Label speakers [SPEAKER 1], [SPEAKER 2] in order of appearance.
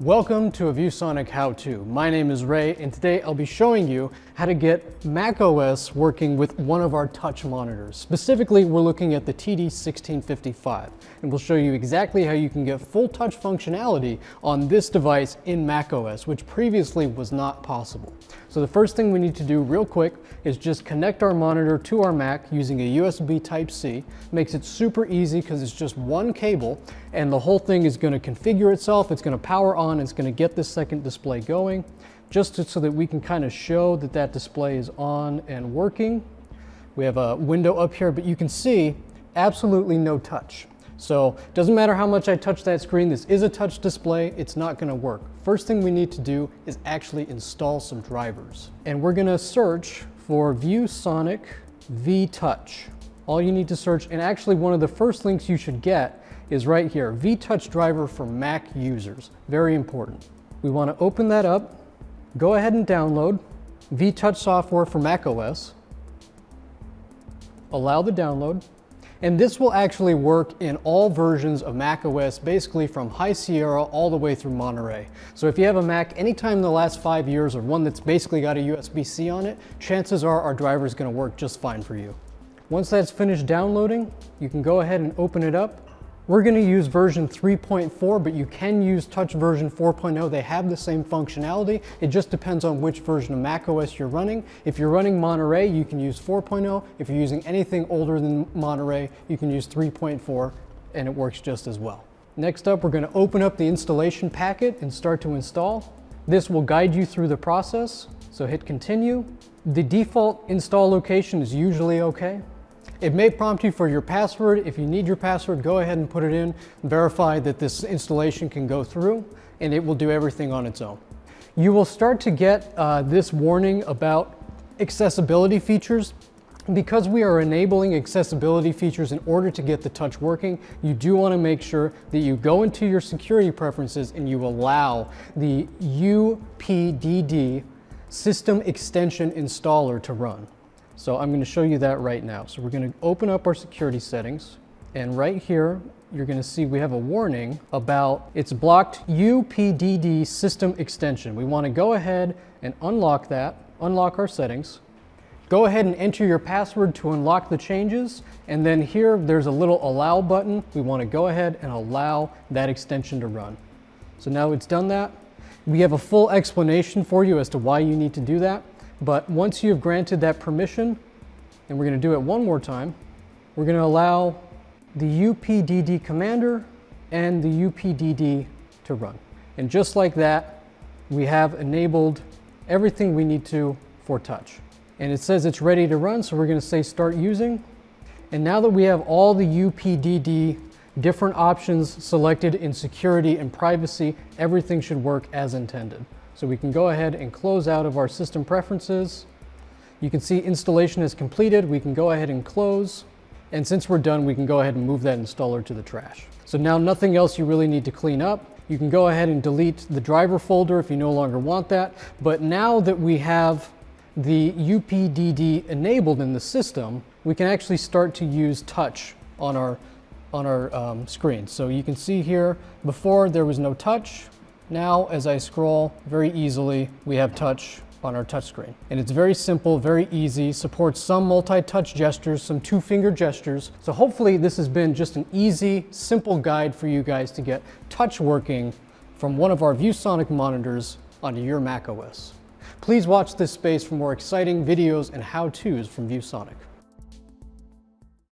[SPEAKER 1] Welcome to a ViewSonic how-to. My name is Ray and today I'll be showing you how to get macOS working with one of our touch monitors. Specifically, we're looking at the TD1655 and we'll show you exactly how you can get full touch functionality on this device in macOS, which previously was not possible. So the first thing we need to do real quick is just connect our monitor to our Mac using a USB Type-C. Makes it super easy because it's just one cable and the whole thing is going to configure itself. It's going to power on. It's going to get this second display going just to, so that we can kind of show that that display is on and working. We have a window up here, but you can see absolutely no touch. So doesn't matter how much I touch that screen, this is a touch display, it's not gonna work. First thing we need to do is actually install some drivers. And we're gonna search for ViewSonic V-Touch. All you need to search, and actually one of the first links you should get is right here, V-Touch driver for Mac users. Very important. We wanna open that up, go ahead and download V-Touch software for Mac OS, allow the download, and this will actually work in all versions of Mac OS, basically from High Sierra all the way through Monterey. So if you have a Mac anytime in the last five years or one that's basically got a USB-C on it, chances are our driver is gonna work just fine for you. Once that's finished downloading, you can go ahead and open it up we're gonna use version 3.4, but you can use Touch version 4.0. They have the same functionality. It just depends on which version of macOS you're running. If you're running Monterey, you can use 4.0. If you're using anything older than Monterey, you can use 3.4 and it works just as well. Next up, we're gonna open up the installation packet and start to install. This will guide you through the process, so hit continue. The default install location is usually okay. It may prompt you for your password. If you need your password, go ahead and put it in, verify that this installation can go through, and it will do everything on its own. You will start to get uh, this warning about accessibility features. Because we are enabling accessibility features in order to get the touch working, you do want to make sure that you go into your security preferences and you allow the UPDD system extension installer to run. So I'm going to show you that right now. So we're going to open up our security settings and right here you're going to see we have a warning about it's blocked UPDD system extension. We want to go ahead and unlock that, unlock our settings. Go ahead and enter your password to unlock the changes. And then here, there's a little allow button. We want to go ahead and allow that extension to run. So now it's done that. We have a full explanation for you as to why you need to do that. But once you've granted that permission, and we're going to do it one more time, we're going to allow the UPDD commander and the UPDD to run. And just like that, we have enabled everything we need to for touch. And it says it's ready to run, so we're going to say start using. And now that we have all the UPDD different options selected in security and privacy, everything should work as intended. So we can go ahead and close out of our system preferences. You can see installation is completed. We can go ahead and close. And since we're done, we can go ahead and move that installer to the trash. So now nothing else you really need to clean up. You can go ahead and delete the driver folder if you no longer want that. But now that we have the UPDD enabled in the system, we can actually start to use touch on our, on our um, screen. So you can see here, before there was no touch. Now, as I scroll very easily, we have touch on our touchscreen. And it's very simple, very easy, supports some multi-touch gestures, some two-finger gestures. So hopefully this has been just an easy, simple guide for you guys to get touch working from one of our ViewSonic monitors onto your macOS. Please watch this space for more exciting videos and how-tos from ViewSonic.